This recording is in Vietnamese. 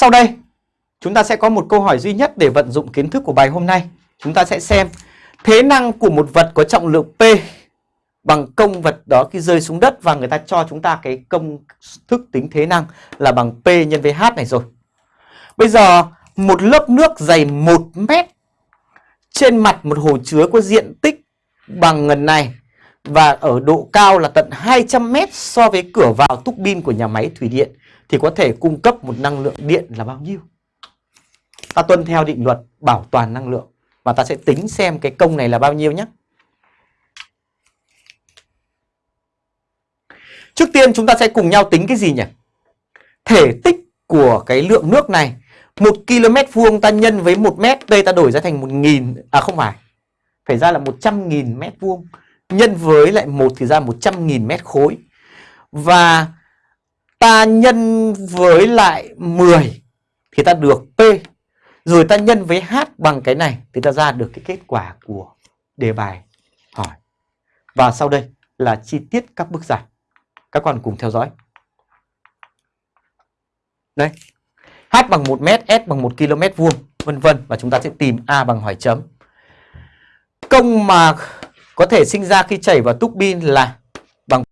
Sau đây, chúng ta sẽ có một câu hỏi duy nhất để vận dụng kiến thức của bài hôm nay. Chúng ta sẽ xem thế năng của một vật có trọng lượng P bằng công vật đó khi rơi xuống đất và người ta cho chúng ta cái công thức tính thế năng là bằng P nhân với H này rồi. Bây giờ một lớp nước dày 1 mét trên mặt một hồ chứa có diện tích bằng ngần này và ở độ cao là tận 200 mét so với cửa vào túc bin của nhà máy thủy điện, thì có thể cung cấp một năng lượng điện là bao nhiêu? Ta tuân theo định luật bảo toàn năng lượng và ta sẽ tính xem cái công này là bao nhiêu nhé. Trước tiên chúng ta sẽ cùng nhau tính cái gì nhỉ? Thể tích của cái lượng nước này 1 km vuông ta nhân với 1 mét, Đây ta đổi ra thành 1.000 À không phải Phải ra là 100.000 mét vuông Nhân với lại 1 thì ra 100.000 mét khối. Và ta nhân với lại 10 Thì ta được P. Rồi ta nhân với H bằng cái này Thì ta ra được cái kết quả của đề bài hỏi. Và sau đây là chi tiết các bước giải. Các con cùng theo dõi. Đây. H bằng 1 mét, S bằng 1 km vuông, vân vân. Và chúng ta sẽ tìm A bằng hỏi chấm. Công mà có thể sinh ra khi chảy vào túc pin là